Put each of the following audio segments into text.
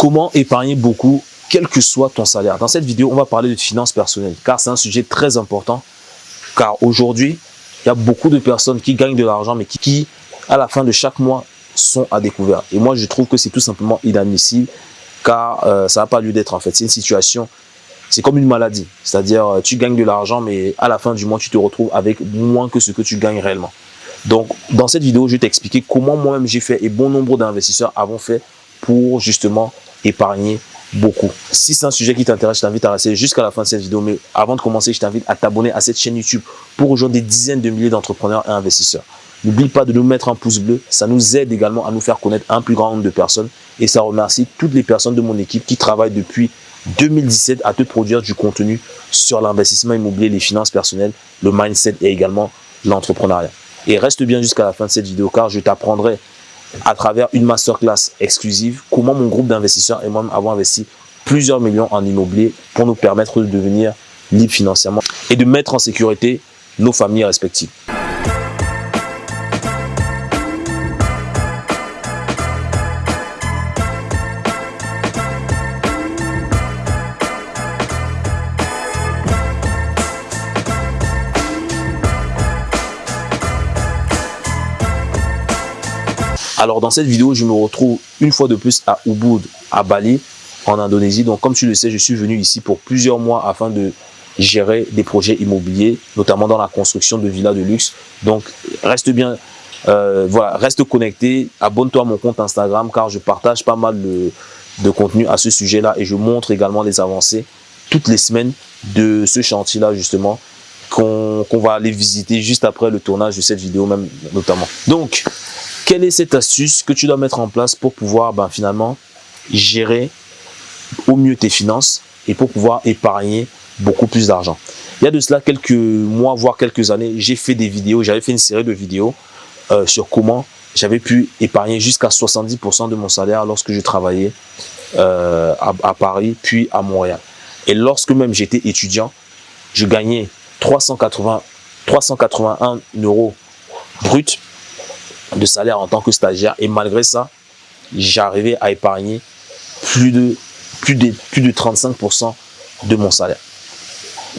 Comment épargner beaucoup, quel que soit ton salaire Dans cette vidéo, on va parler de finances personnelles, car c'est un sujet très important. Car aujourd'hui, il y a beaucoup de personnes qui gagnent de l'argent, mais qui, à la fin de chaque mois, sont à découvert. Et moi, je trouve que c'est tout simplement inadmissible, car euh, ça n'a pas lieu d'être en fait. C'est une situation, c'est comme une maladie. C'est-à-dire, euh, tu gagnes de l'argent, mais à la fin du mois, tu te retrouves avec moins que ce que tu gagnes réellement. Donc, dans cette vidéo, je vais t'expliquer comment moi-même j'ai fait et bon nombre d'investisseurs avons fait pour justement épargner beaucoup. Si c'est un sujet qui t'intéresse, je t'invite à rester jusqu'à la fin de cette vidéo. Mais avant de commencer, je t'invite à t'abonner à cette chaîne YouTube pour rejoindre des dizaines de milliers d'entrepreneurs et investisseurs. N'oublie pas de nous mettre un pouce bleu. Ça nous aide également à nous faire connaître un plus grand nombre de personnes. Et ça remercie toutes les personnes de mon équipe qui travaillent depuis 2017 à te produire du contenu sur l'investissement immobilier, les finances personnelles, le mindset et également l'entrepreneuriat. Et reste bien jusqu'à la fin de cette vidéo car je t'apprendrai à travers une masterclass exclusive comment mon groupe d'investisseurs et moi-même avons investi plusieurs millions en immobilier pour nous permettre de devenir libres financièrement et de mettre en sécurité nos familles respectives. Alors dans cette vidéo, je me retrouve une fois de plus à Ubud, à Bali, en Indonésie. Donc comme tu le sais, je suis venu ici pour plusieurs mois afin de gérer des projets immobiliers, notamment dans la construction de villas de luxe. Donc reste bien, euh, voilà, reste connecté, abonne-toi à mon compte Instagram car je partage pas mal de, contenu à ce sujet-là et je montre également les avancées toutes les semaines de ce chantier-là justement qu'on va aller visiter juste après le tournage de cette vidéo même notamment. Donc, quelle est cette astuce que tu dois mettre en place pour pouvoir ben, finalement gérer au mieux tes finances et pour pouvoir épargner beaucoup plus d'argent? Il y a de cela quelques mois, voire quelques années, j'ai fait des vidéos, j'avais fait une série de vidéos euh, sur comment j'avais pu épargner jusqu'à 70% de mon salaire lorsque je travaillais euh, à, Paris, puis à Montréal. Et lorsque même j'étais étudiant, je gagnais 380, 381 euros brut de salaire en tant que stagiaire. Et malgré ça, j'arrivais à épargner plus de, plus de, plus de 35% de mon salaire.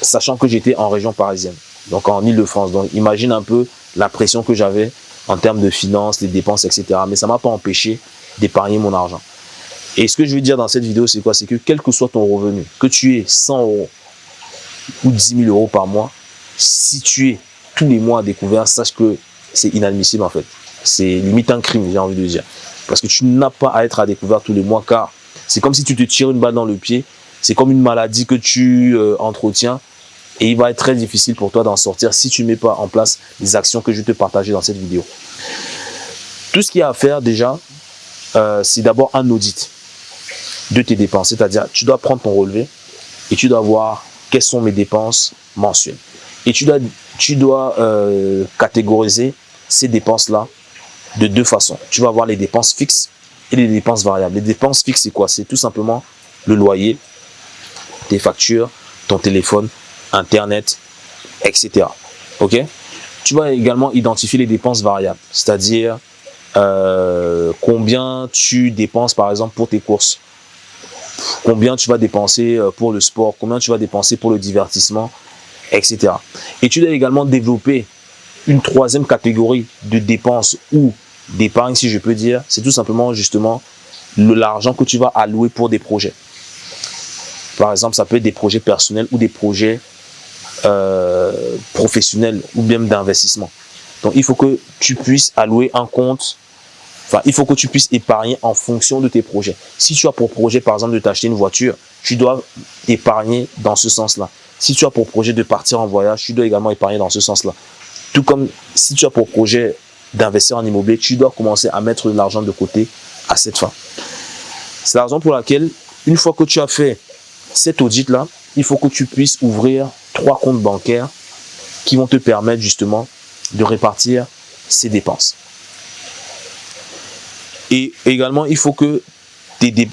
Sachant que j'étais en région parisienne, donc en Ile-de-France. Donc imagine un peu la pression que j'avais en termes de finances, les dépenses, etc. Mais ça m'a pas empêché d'épargner mon argent. Et ce que je veux dire dans cette vidéo, c'est quoi? C'est que quel que soit ton revenu, que tu aies 100 euros ou 10 000 euros par mois, si tu es tous les mois à découvert, sache que c'est inadmissible en fait c'est limite un crime, j'ai envie de dire. Parce que tu n'as pas à être à découvert tous les mois, car c'est comme si tu te tires une balle dans le pied. C'est comme une maladie que tu euh, entretiens et il va être très difficile pour toi d'en sortir si tu ne mets pas en place les actions que je vais te partager dans cette vidéo. Tout ce qu'il y a à faire déjà, euh, c'est d'abord un audit de tes dépenses. C'est-à-dire, tu dois prendre ton relevé et tu dois voir quelles sont mes dépenses mensuelles. Et tu dois, euh, catégoriser ces dépenses-là de deux façons. Tu vas avoir les dépenses fixes et les dépenses variables. Les dépenses fixes, c'est quoi? C'est tout simplement le loyer, tes factures, ton téléphone, Internet, etc. Ok? Tu vas également identifier les dépenses variables, c'est-à-dire euh, combien tu dépenses par exemple pour tes courses, combien tu vas dépenser euh, pour le sport, combien tu vas dépenser pour le divertissement, etc. Et tu dois également développer une troisième catégorie de dépenses ou d'épargne, si je peux dire, c'est tout simplement justement l'argent que tu vas allouer pour des projets. Par exemple, ça peut être des projets personnels ou des projets euh, professionnels ou même d'investissement. Donc, il faut que tu puisses allouer un compte, enfin, il faut que tu puisses épargner en fonction de tes projets. Si tu as pour projet, par exemple, de t'acheter une voiture, tu dois épargner dans ce sens-là. Si tu as pour projet de partir en voyage, tu dois également épargner dans ce sens-là. Tout comme si tu as pour projet d'investir en immobilier, tu dois commencer à mettre de l'argent de côté à cette fin. C'est la raison pour laquelle, une fois que tu as fait cet audit-là, il faut que tu puisses ouvrir trois comptes bancaires qui vont te permettre justement de répartir ces dépenses. Et également, il faut que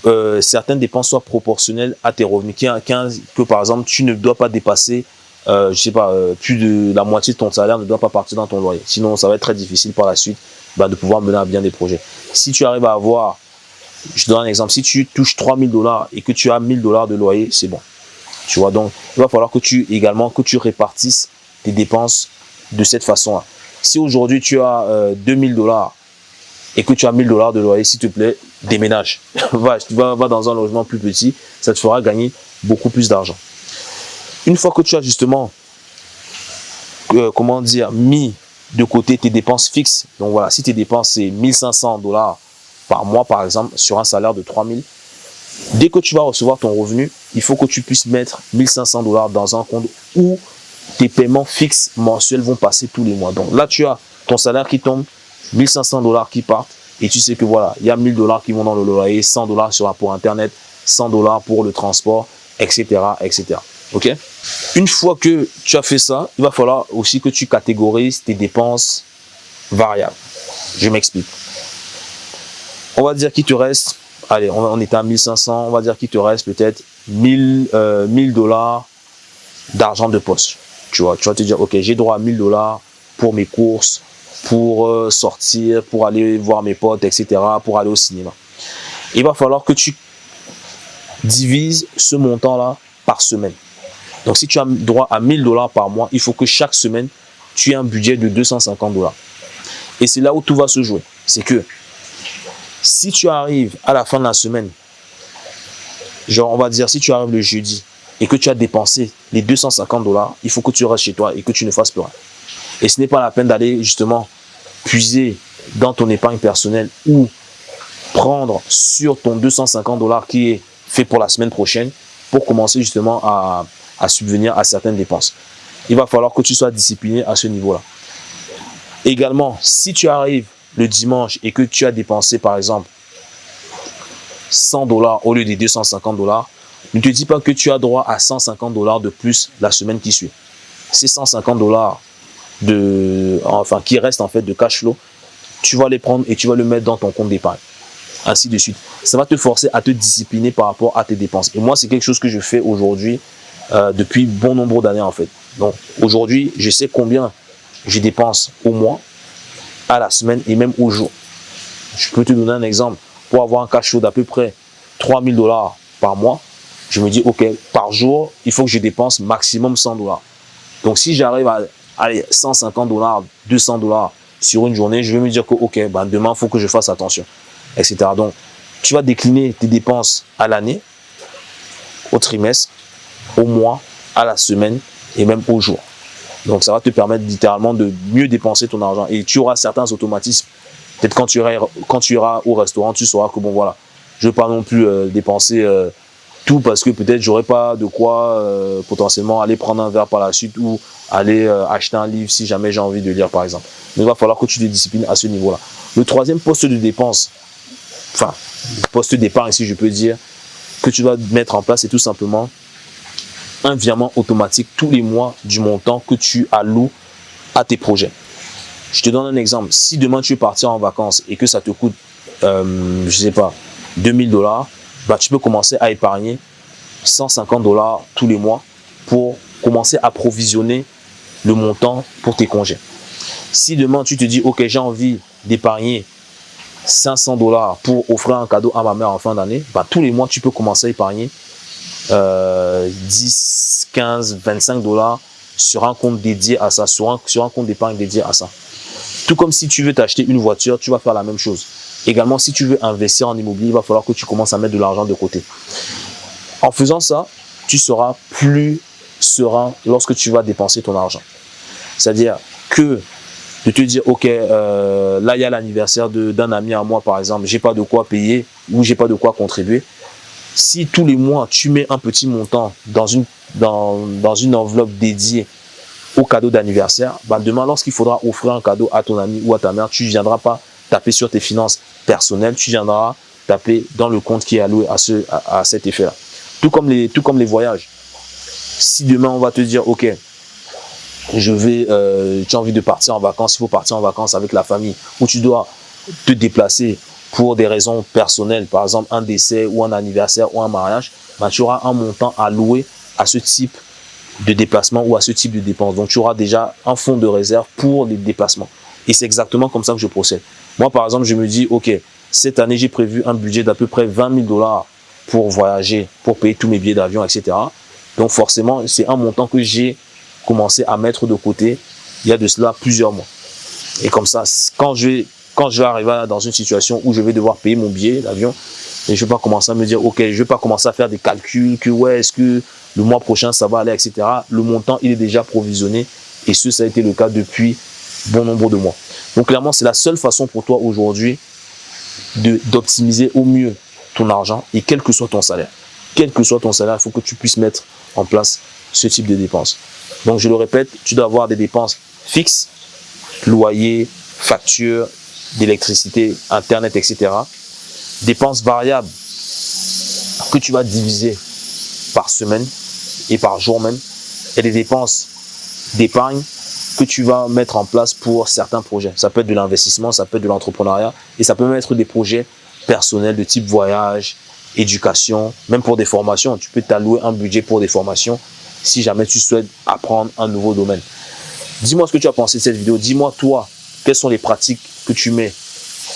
euh, certaines dépenses soient proportionnelles à tes revenus. Que par exemple, tu ne dois pas dépasser euh, je sais pas, euh, plus de la moitié de ton salaire ne doit pas partir dans ton loyer. Sinon, ça va être très difficile par la suite bah, de pouvoir mener à bien des projets. Si tu arrives à avoir Je donne un exemple. Si tu touches 3000 dollars et que tu as 1000 dollars de loyer, c'est bon. Tu vois, donc il va falloir que tu également que tu répartisses tes dépenses de cette façon-là. Si aujourd'hui tu as 2000 euh, dollars et que tu as 1000 dollars de loyer, s'il te plaît, déménage. va, va, va dans un logement plus petit, ça te fera gagner beaucoup plus d'argent. Une fois que tu as justement, euh, comment dire, mis de côté tes dépenses fixes, donc voilà, si tes dépenses c'est 1500 dollars par mois par exemple, sur un salaire de 3000, dès que tu vas recevoir ton revenu, il faut que tu puisses mettre 1500 dollars dans un compte où tes paiements fixes mensuels vont passer tous les mois. Donc là, tu as ton salaire qui tombe, 1500 dollars qui partent, et tu sais que voilà, il y a 1000 dollars qui vont dans le loyer, 100 dollars sur pour Internet, 100 dollars pour le transport, etc., etc. Ok Une fois que tu as fait ça, il va falloir aussi que tu catégorises tes dépenses variables. Je m'explique. On va dire qu'il te reste, allez, on, est à 1500, on va dire qu'il te reste peut-être 1000 euh, dollars d'argent de poste. Tu vois, tu vas te dire, ok, j'ai droit à 1000 dollars pour mes courses, pour euh, sortir, pour aller voir mes potes, etc., pour aller au cinéma. Il va falloir que tu divises ce montant-là par semaine. Donc, si tu as droit à 1000 dollars par mois, il faut que chaque semaine, tu aies un budget de 250 dollars. Et c'est là où tout va se jouer. C'est que si tu arrives à la fin de la semaine, genre on va dire si tu arrives le jeudi et que tu as dépensé les 250 dollars, il faut que tu restes chez toi et que tu ne fasses plus rien. Et ce n'est pas la peine d'aller justement puiser dans ton épargne personnelle ou prendre sur ton 250 dollars qui est fait pour la semaine prochaine pour commencer justement à, subvenir à certaines dépenses. Il va falloir que tu sois discipliné à ce niveau-là. Également, si tu arrives le dimanche et que tu as dépensé par exemple 100 dollars au lieu des 250 dollars, ne te dis pas que tu as droit à 150 dollars de plus la semaine qui suit. Ces 150 dollars de, enfin, qui restent en fait de cash flow, tu vas les prendre et tu vas le mettre dans ton compte d'épargne. Ainsi de suite. Ça va te forcer à te discipliner par rapport à tes dépenses. Et moi, c'est quelque chose que je fais aujourd'hui euh, depuis bon nombre d'années en fait. Donc aujourd'hui, je sais combien je dépense au mois, à la semaine et même au jour. Je peux te donner un exemple. Pour avoir un cash flow d'à peu près 3000 dollars par mois, je me dis, OK, par jour, il faut que je dépense maximum 100 dollars. Donc, si j'arrive à aller 150 dollars, 200 dollars sur une journée, je vais me dire que, OK, ben demain, il faut que je fasse attention, etc. Donc, tu vas décliner tes dépenses à l'année, au trimestre, au mois, à la semaine et même au jour. Donc, ça va te permettre littéralement de mieux dépenser ton argent. Et tu auras certains automatismes. Peut-être quand, tu iras, quand tu iras au restaurant, tu sauras que, bon, voilà, je ne veux pas non plus euh, dépenser euh, tout parce que peut-être j'aurais pas de quoi euh, potentiellement aller prendre un verre par la suite ou aller acheter un livre si jamais j'ai envie de lire, par exemple. Mais il va falloir que tu te disciplines à ce niveau-là. Le troisième poste de dépense, enfin, poste d'épargne, si je peux dire, que tu dois mettre en place, c'est tout simplement un virement automatique tous les mois du montant que tu alloues à tes projets. Je te donne un exemple. Si demain tu veux partir en vacances et que ça te coûte, euh, je sais pas, 2000 dollars, bah, tu peux commencer à épargner 150 dollars tous les mois pour commencer à provisionner le montant pour tes congés. Si demain tu te dis, ok, j'ai envie d'épargner 500 dollars pour offrir un cadeau à ma mère en fin d'année, bah, tous les mois tu peux commencer à épargner 10, 15, 25 dollars sur un compte dédié à ça, sur un, sur un compte d'épargne dédié à ça. Tout comme si tu veux t'acheter une voiture, tu vas faire la même chose. Également, si tu veux investir en immobilier, il va falloir que tu commences à mettre de l'argent de côté. En faisant ça, tu seras plus serein lorsque tu vas dépenser ton argent. C'est-à-dire que de te dire, OK, euh, là, il y a l'anniversaire d'un ami à moi, par exemple, j'ai pas de quoi payer ou j'ai pas de quoi contribuer si tous les mois, tu mets un petit montant dans une, enveloppe dédiée au cadeau d'anniversaire, bah demain, lorsqu'il faudra offrir un cadeau à ton ami ou à ta mère, tu ne viendras pas taper sur tes finances personnelles, tu viendras taper dans le compte qui est alloué à, ce, à, cet effet-là. Tout comme les voyages. Si demain, on va te dire, OK, je vais, euh, tu as envie de partir en vacances, il faut partir en vacances avec la famille, ou tu dois te déplacer pour des raisons personnelles, par exemple un décès ou un anniversaire ou un mariage, bah, tu auras un montant alloué à ce type de déplacement ou à ce type de dépenses. Donc, tu auras déjà un fonds de réserve pour les déplacements. Et c'est exactement comme ça que je procède. Moi, par exemple, je me dis, OK, Cette année, j'ai prévu un budget d'à peu près 20 000 dollars pour voyager, pour payer tous mes billets d'avion, etc. Donc forcément, c'est un montant que j'ai à mettre de côté il y a de cela plusieurs mois. Et comme ça, quand je vais, quand je vais arriver dans une situation où je vais devoir payer mon billet d'avion, et je vais pas commencer à me dire, ok, je vais pas commencer à faire des calculs, que ouais, est-ce que le mois prochain ça va aller, etc. Le montant, il est déjà provisionné. Et ce, ça a été le cas depuis bon nombre de mois. Donc clairement, c'est la seule façon pour toi aujourd'hui d'optimiser au mieux ton argent et quel que soit ton salaire. Quel que soit ton salaire, il faut que tu puisses mettre en place ce type de dépenses. Donc je le répète, tu dois avoir des dépenses fixes, loyer, facture, d'électricité, internet, etc. Dépenses variables que tu vas diviser par semaine et par jour même. Et des dépenses d'épargne que tu vas mettre en place pour certains projets. Ça peut être de l'investissement, ça peut être de l'entrepreneuriat et ça peut même être des projets personnels de type voyage, éducation, même pour des formations. Tu peux t'allouer un budget pour des formations si jamais tu souhaites apprendre un nouveau domaine. Dis-moi ce que tu as pensé de cette vidéo. Dis-moi toi, quelles sont les pratiques que tu mets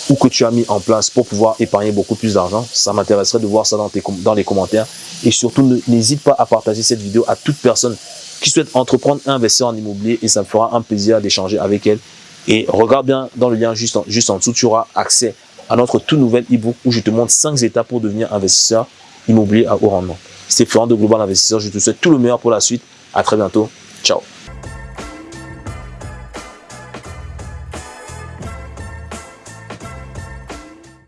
ou que tu as mis en place pour pouvoir épargner beaucoup plus d'argent. Ça m'intéresserait de voir ça dans, les commentaires. Et surtout, n'hésite pas à partager cette vidéo à toute personne qui souhaite entreprendre et investir en immobilier et ça me fera un plaisir d'échanger avec elle. Et regarde bien dans le lien juste en, juste en dessous, tu auras accès à notre tout nouvel e-book où je te montre 5 étapes pour devenir investisseur immobilier à haut rendement. C'était Florent de Global Investisseur. Je te souhaite tout le meilleur pour la suite. À très bientôt. Ciao.